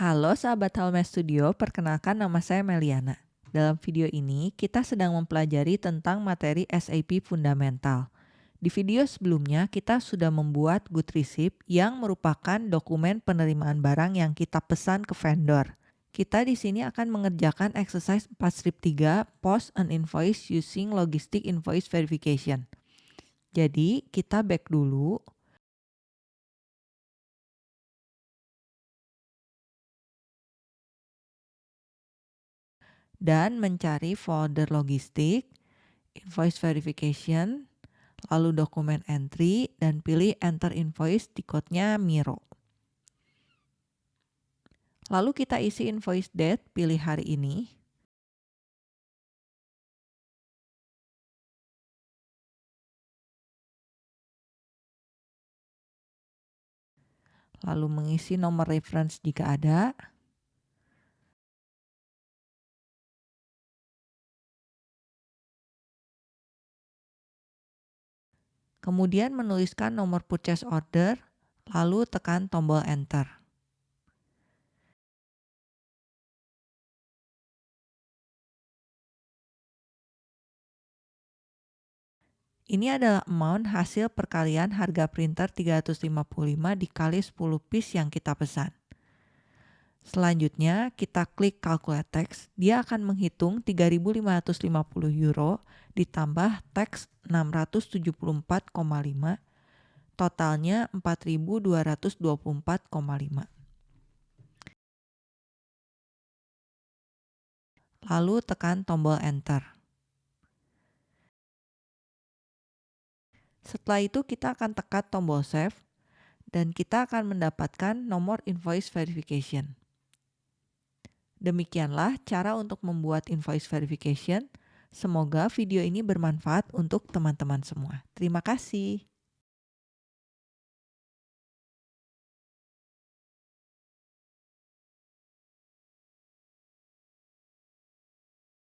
Halo sahabat Halme Studio, perkenalkan nama saya Meliana. Dalam video ini, kita sedang mempelajari tentang materi SAP Fundamental. Di video sebelumnya, kita sudah membuat good receipt yang merupakan dokumen penerimaan barang yang kita pesan ke vendor. Kita di sini akan mengerjakan exercise 4 strip 3, post an invoice using logistic invoice verification. Jadi, kita back dulu. Dan mencari folder logistik, invoice verification, lalu dokumen entry, dan pilih enter invoice di kodenya Miro. Lalu kita isi invoice date, pilih hari ini. Lalu mengisi nomor reference jika ada. Kemudian menuliskan nomor purchase order, lalu tekan tombol enter. Ini adalah amount hasil perkalian harga printer 355 dikali 10 piece yang kita pesan. Selanjutnya, kita klik calculate text. Dia akan menghitung 3.550 euro ditambah teks 674,5, totalnya 4.224,5. Lalu tekan tombol enter. Setelah itu kita akan tekan tombol save dan kita akan mendapatkan nomor invoice verification. Demikianlah cara untuk membuat invoice verification. Semoga video ini bermanfaat untuk teman-teman semua. Terima kasih.